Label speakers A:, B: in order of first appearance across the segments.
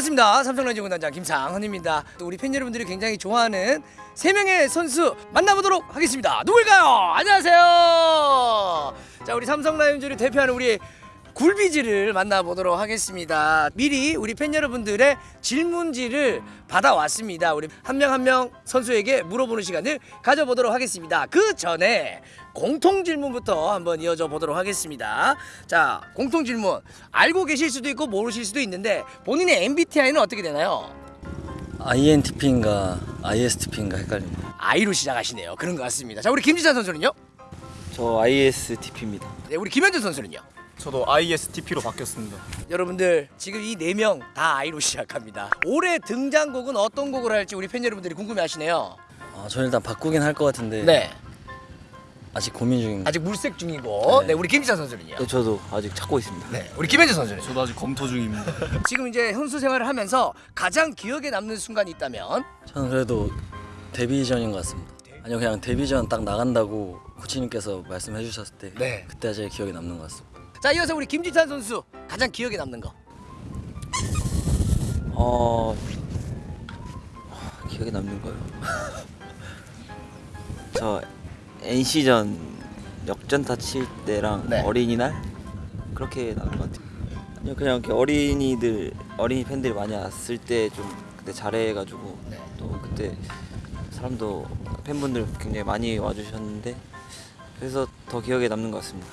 A: 반갑습니다. 삼성라이즈 군단장 김상헌입니다. 또 우리 팬 여러분들이 굉장히 좋아하는 세 명의 선수 만나보도록 하겠습니다. 누굴까요? 안녕하세요. 자, 우리 삼성라이온즈를 대표하는 우리 굴비지를 만나보도록 하겠습니다. 미리 우리 팬 여러분들의 질문지를 받아왔습니다. 우리 한 명 한 명 선수에게 물어보는 시간을 가져보도록 하겠습니다. 그 전에 공통 질문부터 한번 이어져 보도록 하겠습니다. 자, 공통 질문. 알고 계실 수도 있고 모르실 수도 있는데 본인의 MBTI는 어떻게 되나요?
B: INTP인가 ISTP인가 헷갈립니다.
A: I로 시작하시네요. 그런 것 같습니다. 자, 우리 김지찬 선수는요?
B: 저 ISTP입니다.
A: 네, 우리 김현준 선수는요?
C: 저도 ISTP로 바뀌었습니다.
A: 여러분들 지금 이 네 명다 아이로 시작합니다. 올해 등장곡은 어떤 곡을 할지 우리 팬 여러분들이 궁금해하시네요.
B: 아, 저 일단 바꾸긴 할 것 같은데
A: 네,
B: 아직 고민 중입니다.
A: 아직 물색 중이고, 네,
B: 네.
A: 우리 김지찬 선수는요.
B: 네, 저도 아직 찾고 있습니다.
A: 네, 우리 김현준 선수는
C: 저도 아직 검토 중입니다.
A: 지금 이제 선수 생활을 하면서 가장 기억에 남는 순간이 있다면
B: 저는 그래도 데뷔 전인 것 같습니다. 아니요 그냥 데뷔 전 딱 나간다고 코치님께서 말씀해 주셨을 때
A: 네.
B: 그때 제일 기억에 남는 것 같습니다.
A: 자 이어서 우리 김지찬 선수 가장 기억에 남는 거.
D: 어 기억에 남는 거요. 저 NC전 역전타 칠 때랑
A: 네.
D: 어린이날 그렇게 남는 것 같아요. 아니요 그냥 이렇게 어린이들 어린이 팬들이 많이 왔을 때 좀 그때 잘해가지고
A: 네.
D: 또 그때 사람도 팬분들 굉장히 많이 와주셨는데 그래서 더 기억에 남는 것 같습니다.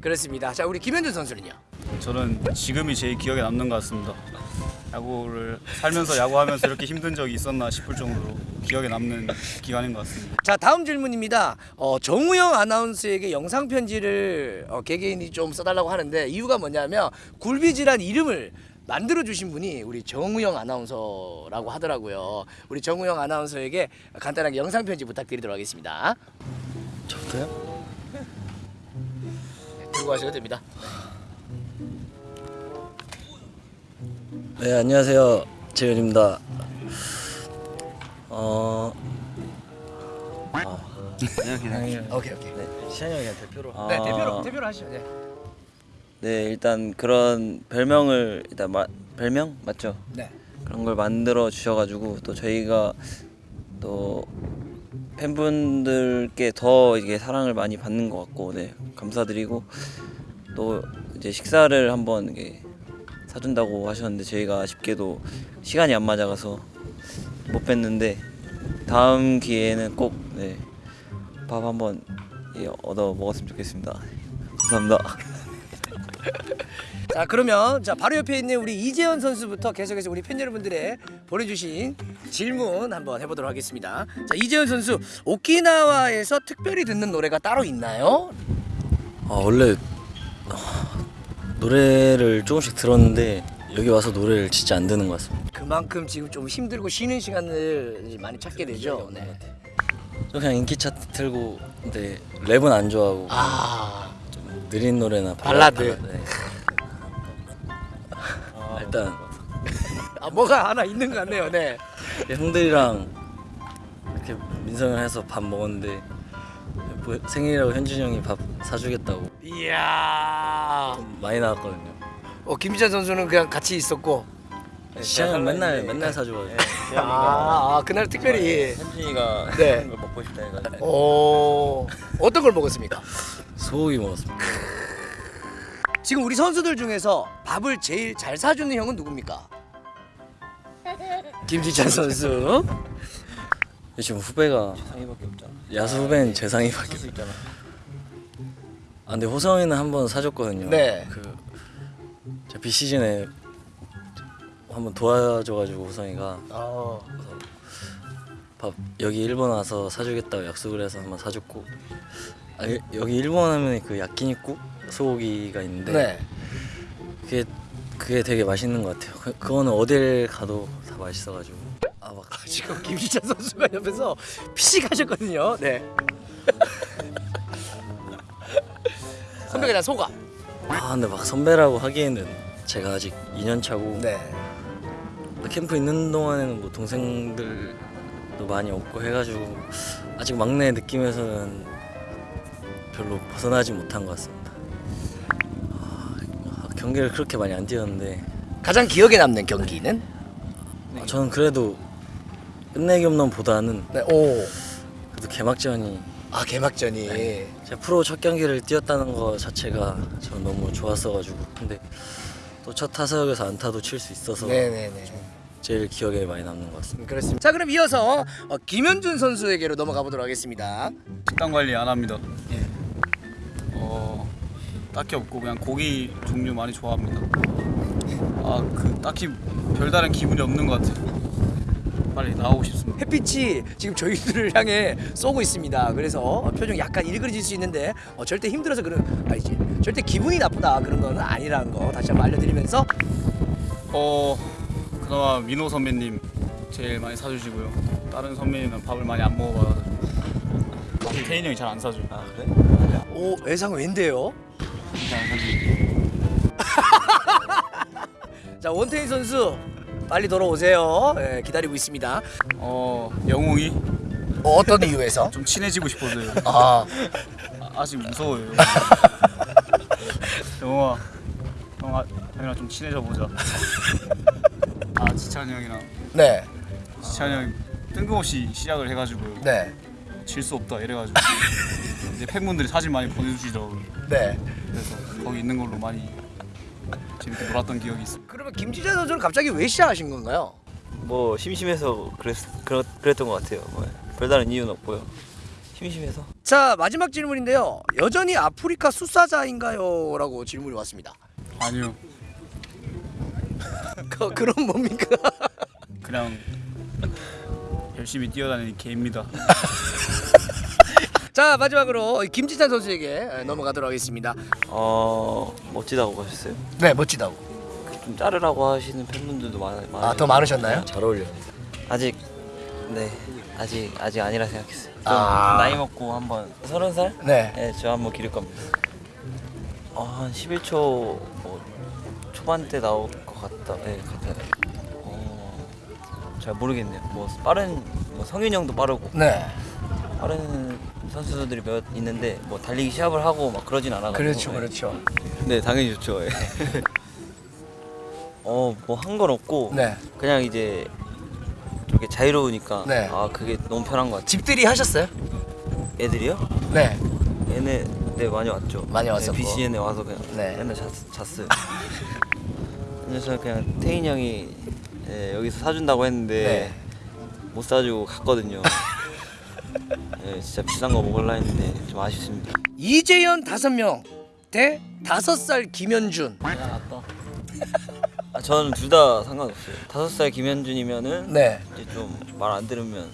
A: 그렇습니다. 자 우리 김현준 선수는요.
C: 저는 지금이 제일 기억에 남는 것 같습니다. 야구를 살면서 야구하면서 이렇게 힘든 적이 있었나 싶을 정도로 기억에 남는 기간인 것 같습니다.
A: 자 다음 질문입니다. 어, 정우영 아나운서에게 영상 편지를 어, 개개인이 좀 써달라고 하는데 이유가 뭐냐면 굴비지란 이름을 만들어 주신 분이 우리 정우영 아나운서라고 하더라고요. 우리 정우영 아나운서에게 간단하게 영상 편지 부탁드리도록 하겠습니다.
B: 저도요?
A: 가셔도 됩니다.
B: 네 안녕하세요 재현입니다. 어. 아, 그냥
A: 오케이 오케이.
B: 네, 시현이 형이 대표로.
D: 아.
A: 네 대표로 대표로 하시죠. 네.
D: 네 일단 그런 별명을 일단 마, 별명 맞죠?
A: 네.
D: 그런 걸 만들어 주셔가지고 또 저희가 또 팬분들께 더 이게 사랑을 많이 받는 것 같고 네 감사드리고 또 이제 식사를 한번 사준다고 하셨는데 저희가 아쉽게도 시간이 안 맞아가서 못 뵀는데 다음 기회에는 꼭 네, 밥 한번 예, 얻어 먹었으면 좋겠습니다. 감사합니다.
A: 자 그러면 자 바로 옆에 있는 우리 이재현 선수부터 계속해서 우리 팬 여러분들의 보내주신 질문 한번 해보도록 하겠습니다. 자 이재현 선수 오키나와에서 특별히 듣는 노래가 따로 있나요?
B: 아 원래 아, 노래를 조금씩 들었는데 여기 와서 노래를 진짜 안 듣는 것 같습니다.
A: 그만큼 지금 좀 힘들고 쉬는 시간을 많이 찾게 되죠. 네.
B: 저 그냥 인기 차트 틀고 근데 랩은 안 좋아하고 아좀 느린 노래나
A: 발라드.
B: 네. 일단
A: 아, 뭐가 하나 있는 것 같네요. 네.
B: 형들이랑 이렇게 민성을 해서 밥 먹었는데 뭐 생일이라고 현준이 형이 밥 사주겠다고
A: 이야.
B: 좀 많이 나왔거든요.
A: 어 김희찬 선수는 그냥 같이 있었고.
B: 시현이 형 맨날 맨날 사줘가지고
A: 아, 아 그날 특별히.
D: 현준이가
A: 네.
D: 걸 먹고 싶다 해가지고
A: 오 어떤 걸 먹었습니까?
B: 소고기 먹었습니다.
A: 지금 우리 선수들 중에서 밥을 제일 잘 사주는 형은 누굽니까? 김지찬 선수.
B: 지금 후배가
D: 상의밖에 없잖아.
B: 야수 후배는 재상이밖에 없
D: 있잖아.
B: 아 근데 호성이는 한 번 사줬거든요.
A: 네.
B: 그 비시즌에 한번 도와줘가지고 호성이가
A: 어.
B: 밥 여기 일본 와서 사주겠다고 약속을 해서 한번 사줬고 아, 여- 여기 일본 하면 그 야끼니쿠 소고기가 있는데
A: 네.
B: 그게 그게 되게 맛있는 것 같아요. 그, 그거는 어딜 가도 다 맛있어가지고 아막
A: 지금 김지찬 선수가 옆에서 피식 하셨거든요. 네. 선배가 다 소가.
B: 아 근데 막 선배라고 하기에는 제가 아직 2년 차고
A: 네.
B: 캠프 있는 동안에는 뭐 동생들도 많이 없고 해가지고 아직 막내 느낌에서는 별로 벗어나지 못한 것 같습니다. 아, 경기를 그렇게 많이 안 뛰었는데
A: 가장 기억에 남는 경기는
B: 아, 저는 그래도 끝내기 홈런보다는
A: 네. 오.
B: 그래도 개막전이
A: 아 개막전이.
B: 제가 프로 첫 경기를 뛰었다는 거 자체가 저는 너무 좋았어가지고 근데 또 첫 타석에서 안타도 칠 수 있어서
A: 네네네.
B: 제일 기억에 많이 남는 것 같습니다.
A: 그렇습니다. 자 그럼 이어서 어, 김현준 선수에게로 넘어가 보도록 하겠습니다.
C: 식단 관리 안 합니다. 어 딱히 없고 그냥 고기 종류 많이 좋아합니다. 아 그 딱히 별다른 기분이 없는 것 같아요. 빨리 나오고 싶습니다.
A: 햇빛이 지금 저희들을 향해 쏘고 있습니다. 그래서 표정 약간 일그러질 수 있는데 어, 절대 힘들어서 그런 아니지. 절대 기분이 나쁘다 그런 건 아니라는 거 다시 한번 알려드리면서
C: 어 그나마 민호 선배님 제일 많이 사주시고요. 다른 선배님은 밥을 많이 안 먹어봐가지고 태인 형이 잘 안 사줘요.
B: 아 그래?
A: 오 외상 왠데요? 자 원태인 선수 빨리 돌아오세요. 예, 기다리고 있습니다.
C: 어 영웅이
A: 어, 어떤 이유에서?
C: 좀 친해지고 싶어서요.
A: 아
C: 아, 아직 무서워요. 영웅아, 형 아, 형이랑 좀 친해져 보자. 아 지찬이 형이랑
A: 네,
C: 지찬이 형이 뜬금없이 시작을 해가지고요.
A: 네,
C: 질 수 없다 이래가지고 이제 팬분들이 사진 많이 보내주시더라고요.
A: 네.
C: 그래서 거기 있는 걸로 많이 재밌게 놀았던 기억이 있습니다.
A: 그러면 김지재 선수는 갑자기 왜 시작하신 건가요?
D: 뭐 심심해서 그랬 그랬, 그랬던 것 같아요. 뭐, 별다른 이유는 없고요. 심심해서.
A: 자 마지막 질문인데요. 여전히 아프리카 수사자인가요? 라고 질문이 왔습니다.
C: 아니요,
A: 그, 그럼 뭡니까?
C: 그냥 열심히 뛰어다니는 개입니다.
A: 자 마지막으로 김지찬 선수에게 넘어가도록 하겠습니다.
D: 어 멋지다고 하셨어요.
A: 네 멋지다고.
D: 좀 자르라고 하시는 팬분들도 많아.
A: 아더 많으셨나요?
B: 잘 어울려.
D: 아직 네 아직 아직 아니라 생각했어요. 좀
A: 아.
D: 나이 먹고 한번 서른 살?
A: 네.
D: 네, 저 한번 기를 겁니다. 어, 한 11초 뭐 초반대 나올 것 같다. 네, 같아요. 어, 잘 모르겠네요. 뭐 빠른 뭐 성윤 형도 빠르고
A: 네.
D: 빠른 선수들이 몇 있는데 뭐 달리기 시합을 하고 막 그러진 않아가지고.
A: 그렇죠
D: 네.
A: 그렇죠.
D: 네, 당연히 좋죠. 예. 어, 뭐 한 건 없고
A: 네.
D: 그냥 이제 이렇게 자유로우니까
A: 네.
D: 아 그게 너무 편한 것 같아요.
A: 집들이 하셨어요?
D: 애들이요?
A: 네.
D: 얘네 네 많이 왔죠.
A: 많이 왔었고.
D: 네, BCN에 와서 그냥
A: 네.
D: 맨날 잤, 잤어요. 그래서 그냥 태인 형이 예, 여기서 사준다고 했는데
A: 네.
D: 못 사주고 갔거든요. 예, 진짜 비싼 거 먹을라 했는데 좀 아쉽습니다.
A: 이재현 다섯 명대 다섯 살 김현준.
D: 아, 저는 둘 다 상관없어요. 다섯 살 김현준이면은
A: 네.
D: 이제 좀 말 안 들으면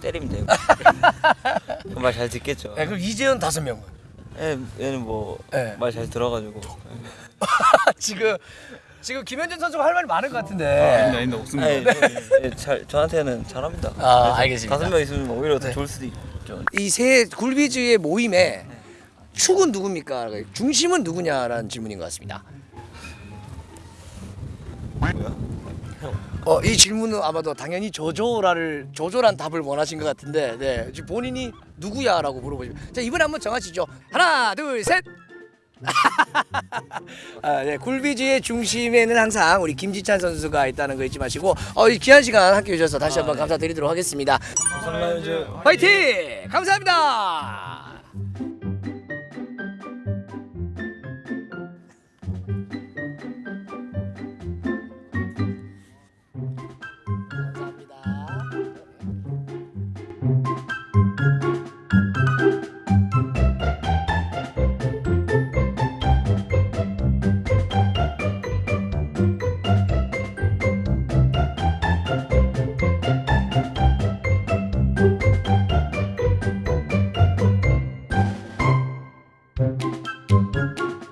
D: 때리면 되고 말 잘 듣겠죠.
A: 네 그럼 이재현 다섯 명은
D: 예, 얘는 뭐 말잘
A: 네.
D: 들어가지고
A: 지금 지금 김현준 선수가 할 말이 많은 것 같은데.
C: 아닌데 없습니다.
D: 아니, 예, 잘 저한테는 잘합니다.
A: 아, 알겠습니다.
D: 다섯 명 있으면 오히려 더
A: 네.
D: 좋을 수도 있죠.
A: 이 세 굴비즈의 모임에 축은 누굽니까? 중심은 누구냐라는 질문인 것 같습니다.
D: 뭐야?
A: 어, 이 질문은 아마도 당연히 조조라를 조조란 답을 원하신 것 같은데, 네, 본인이 누구야라고 물어보시면, 자 이번에 한번 정하시죠. 하나, 둘, 셋. 아, 네, 굴비즈의 중심에는 항상 우리 김지찬 선수가 있다는 거 잊지 마시고, 어, 이 귀한 시간 함께 해주셔서 다시 한번 감사드리도록
D: 하겠습니다.
A: 화이팅! 감사합니다.